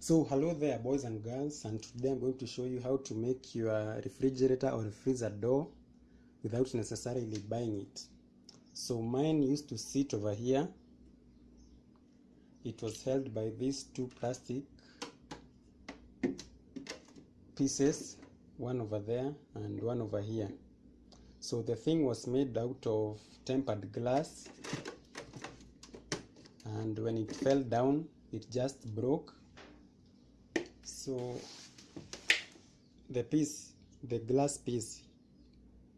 So hello there boys and girls and today I'm going to show you how to make your refrigerator or freezer door without necessarily buying it. So mine used to sit over here. It was held by these two plastic pieces, one over there and one over here. So the thing was made out of tempered glass and when it fell down it just broke so the piece the glass piece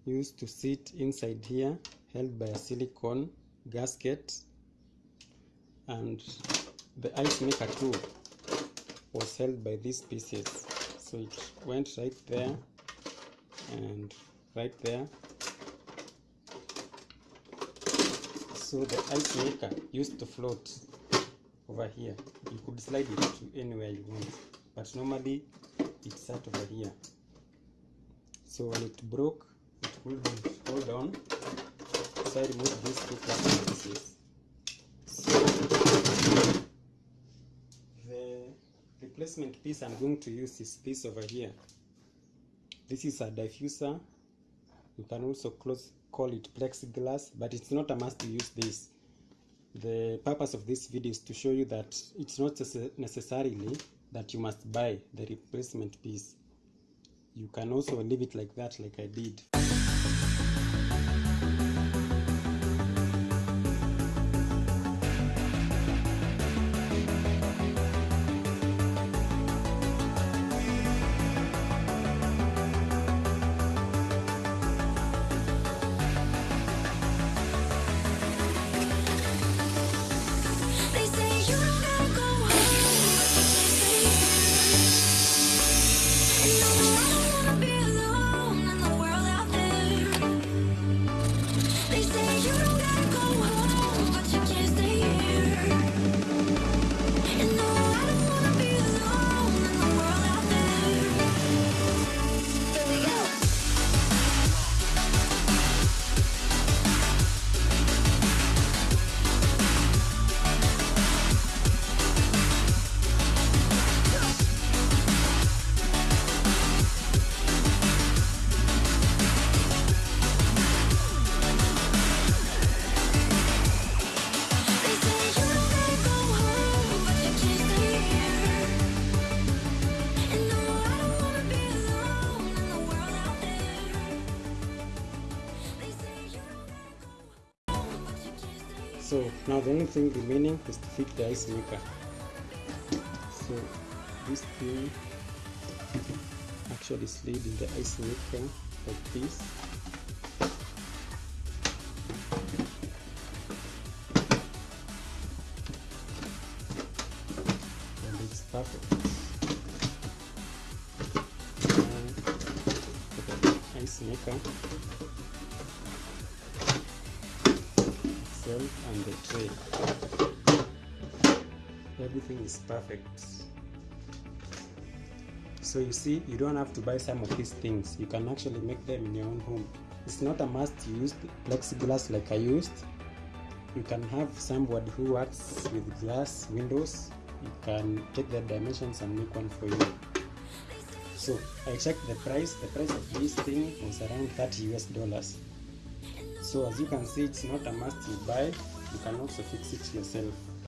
used to sit inside here held by a silicone gasket. And the ice maker too was held by these pieces. So it went right there and right there. So the ice maker used to float over here. You could slide it to anywhere you want but normally it sat over here. So when it broke it couldn't hold on. So i removed these two plastic pieces. So the replacement piece i'm going to use is this over here. This is a diffuser. You can also close call it plexiglass but it's not a must to use this. The purpose of this video is to show you that it's not necessarily that you must buy the replacement piece. You can also leave it like that like i did so now the only thing remaining is to fit the ice maker. So this thing actually slid in the ice maker like this. And it's perfect ice maker and the tray. Everything is perfect. So you see you don't have to buy some of these things. You can actually make them in your own home. It's not a must to use plexiglass like i used. You can have somebody who works with glass windows. You can take the dimensions and make one for you. So i checked the price. The price of this thing was around 30 us dollars so as you can see it's not a must you buy. You can also fix it yourself